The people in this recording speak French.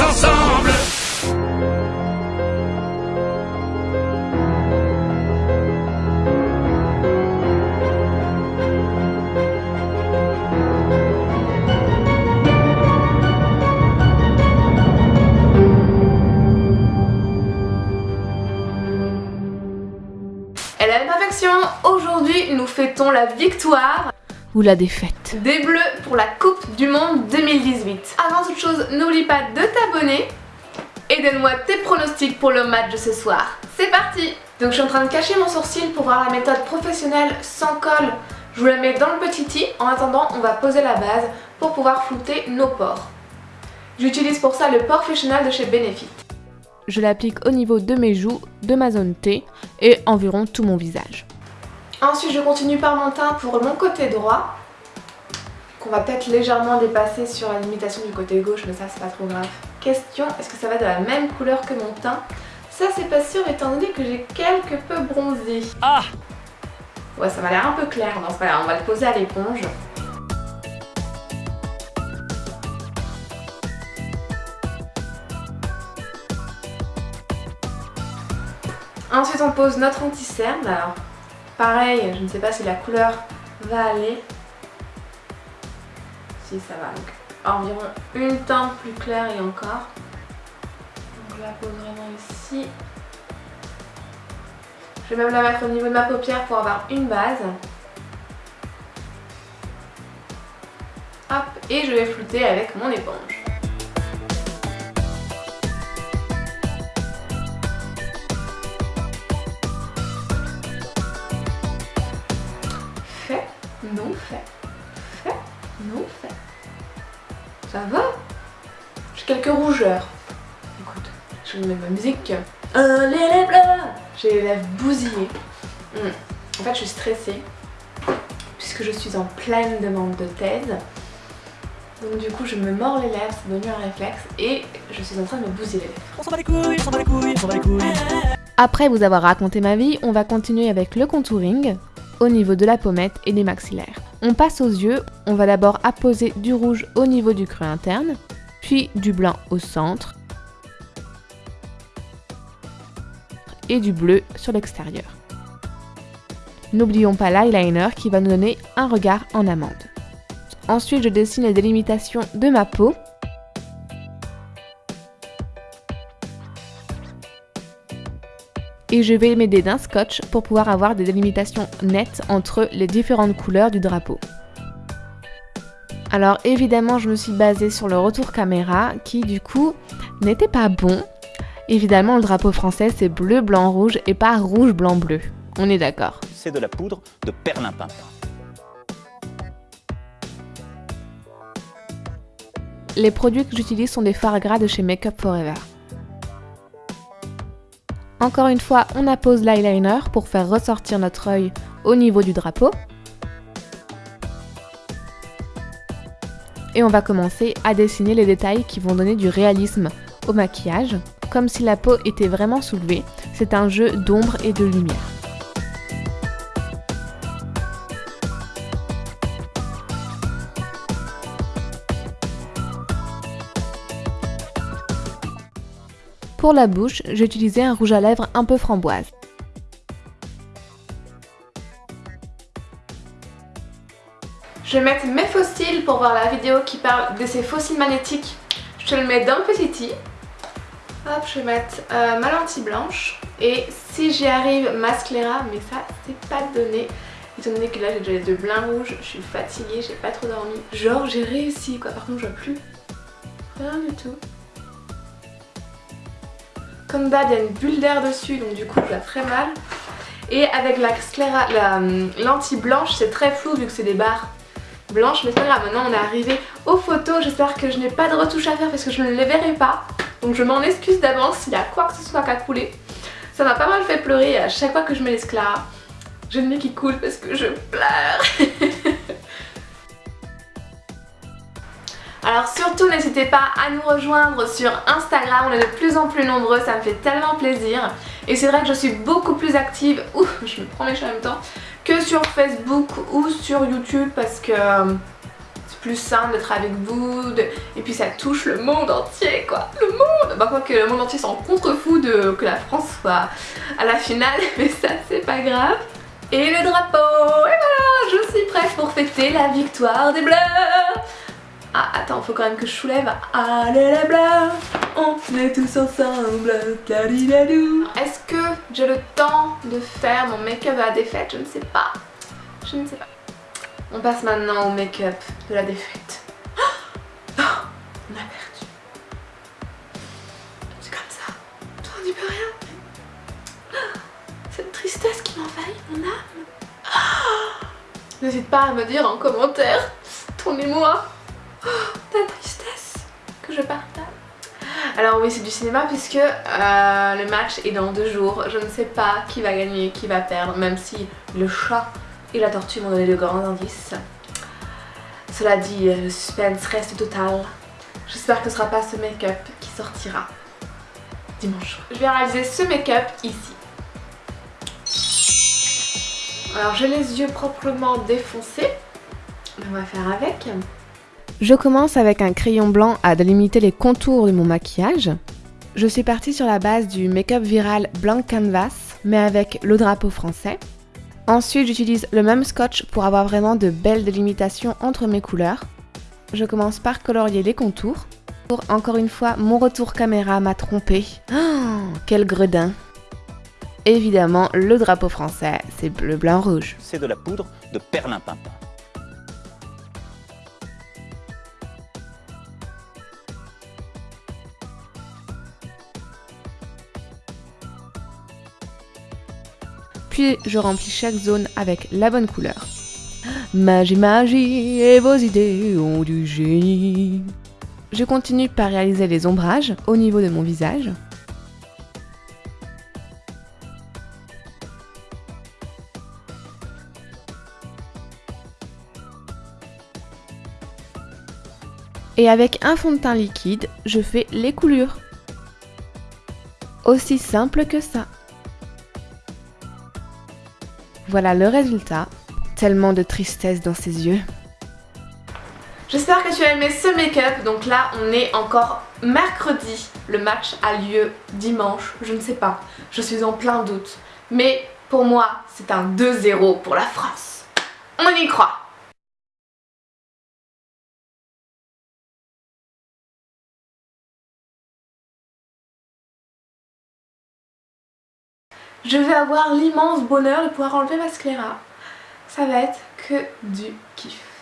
ensemble. Elle a une perfection Aujourd'hui, nous fêtons la victoire ou la défaite des Bleus pour la Coupe du Monde 2018. Avant toute chose, n'oublie pas de t'abonner et donne-moi tes pronostics pour le match de ce soir. C'est parti Donc je suis en train de cacher mon sourcil pour voir la méthode professionnelle sans colle. Je vous la mets dans le petit i. En attendant, on va poser la base pour pouvoir flouter nos pores. J'utilise pour ça le Professional de chez Benefit. Je l'applique au niveau de mes joues, de ma zone T et environ tout mon visage. Ensuite, je continue par mon teint pour mon côté droit, qu'on va peut-être légèrement dépasser sur la limitation du côté gauche, mais ça c'est pas trop grave. Question, est-ce que ça va de la même couleur que mon teint? Ça c'est pas sûr étant donné que j'ai quelque peu bronzé. Ah Ouais, ça m'a l'air un peu clair ce cas-là, on va le poser à l'éponge. Ensuite on pose notre anti-cerne. Alors pareil, je ne sais pas si la couleur va aller. Si ça va, donc environ une teinte plus claire et encore. Donc je la pose vraiment ici. Je vais même la mettre au niveau de ma paupière pour avoir une base. Hop, et je vais flouter avec mon éponge. Quelques rougeurs. Écoute, je vais mettre ma musique. Un les J'ai les lèvres bousillées. Hmm. En fait, je suis stressée puisque je suis en pleine demande de thèse. Donc du coup, je me mords les lèvres, c'est devenu un réflexe et je suis en train de me bousiller les lèvres. On s'en bat les couilles, on s'en bat les couilles, on s'en bat les couilles. Après vous avoir raconté ma vie, on va continuer avec le contouring au niveau de la pommette et des maxillaires. On passe aux yeux, on va d'abord apposer du rouge au niveau du creux interne, puis du blanc au centre et du bleu sur l'extérieur. N'oublions pas l'eyeliner qui va nous donner un regard en amande. Ensuite, je dessine les délimitations de ma peau et je vais m'aider d'un scotch pour pouvoir avoir des délimitations nettes entre les différentes couleurs du drapeau. Alors évidemment je me suis basée sur le retour caméra qui du coup n'était pas bon. Évidemment le drapeau français c'est bleu, blanc, rouge et pas rouge, blanc, bleu. On est d'accord. C'est de la poudre de perlimpinpin. Les produits que j'utilise sont des fards gras de chez Makeup Forever. Encore une fois, on appose l'eyeliner pour faire ressortir notre œil au niveau du drapeau. Et on va commencer à dessiner les détails qui vont donner du réalisme au maquillage, comme si la peau était vraiment soulevée. C'est un jeu d'ombre et de lumière. Pour la bouche, j'ai utilisé un rouge à lèvres un peu framboise. Je vais mettre mes fossiles pour voir la vidéo qui parle de ces fossiles magnétiques. Je te le mets dans le petit i. Hop, je vais mettre euh, ma lentille blanche. Et si j'y arrive, mascléra, mais ça c'est pas donné. Étant donné que là j'ai déjà les deux blancs rouges, je suis fatiguée, j'ai pas trop dormi. Genre j'ai réussi quoi, par contre je vois plus rien du tout. Comme d'hab, il y a une bulle d'air dessus, donc du coup, je la très mal. Et avec la, scléra, la hum, lentille blanche, c'est très flou vu que c'est des barres blanches. Mais c'est pas maintenant on est arrivé aux photos. J'espère que je n'ai pas de retouche à faire parce que je ne les verrai pas. Donc je m'en excuse d'avance s'il y a quoi que ce soit qu'à couler. Ça m'a pas mal fait pleurer à chaque fois que je mets les j'ai le nez qui coule parce que je pleure. Alors surtout n'hésitez pas à nous rejoindre sur Instagram, on est de plus en plus nombreux, ça me fait tellement plaisir. Et c'est vrai que je suis beaucoup plus active, ouh, je me prends mes cheveux en même temps, que sur Facebook ou sur YouTube parce que euh, c'est plus simple d'être avec vous et puis ça touche le monde entier quoi, le monde! Bah quoi que le monde entier s'en contrefou de que la France soit à la finale, mais ça c'est pas grave. Et le drapeau, et voilà, je suis prête pour fêter la victoire des Bleus ah attends, faut quand même que je soulève. Allez les bleus, on est tous ensemble. Est-ce que j'ai le temps de faire mon make-up à la défaite? Je ne sais pas. Je ne sais pas. On passe maintenant au make-up de la défaite. Oh On a perdu. C'est comme ça. On n'y peut rien. Cette tristesse qui m'envahit mon âme. N'hésite pas à me dire en commentaire ton émoi, ta tristesse que je partage. Alors oui, c'est du cinéma puisque euh, le match est dans deux jours. Je ne sais pas qui va gagner, qui va perdre, même si le chat et la tortue m'ont donné de grands indices. Cela dit, le suspense reste total. J'espère que ce ne sera pas ce make-up qui sortira dimanche. Je vais réaliser ce make-up ici. Alors j'ai les yeux proprement défoncés. On va faire avec. Je commence avec un crayon blanc à délimiter les contours de mon maquillage. Je suis partie sur la base du make-up viral Blanc Canvas, mais avec le drapeau français. Ensuite, j'utilise le même scotch pour avoir vraiment de belles délimitations entre mes couleurs. Je commence par colorier les contours. Pour encore une fois, mon retour caméra m'a trompé. Oh, quel gredin Évidemment, le drapeau français, c'est bleu, blanc, rouge. C'est de la poudre de perlimpinpin. Puis je remplis chaque zone avec la bonne couleur. Magie, magie, et vos idées ont du génie. Je continue par réaliser les ombrages au niveau de mon visage. Et avec un fond de teint liquide, je fais les coulures. Aussi simple que ça. Voilà le résultat. Tellement de tristesse dans ses yeux. J'espère que tu as aimé ce make-up. Donc là, on est encore mercredi. Le match a lieu dimanche. Je ne sais pas. Je suis en plein doute. Mais pour moi, c'est un 2-0 pour la France. On y croit. Je vais avoir l'immense bonheur de pouvoir enlever ma scléra. Ça va être que du kiff.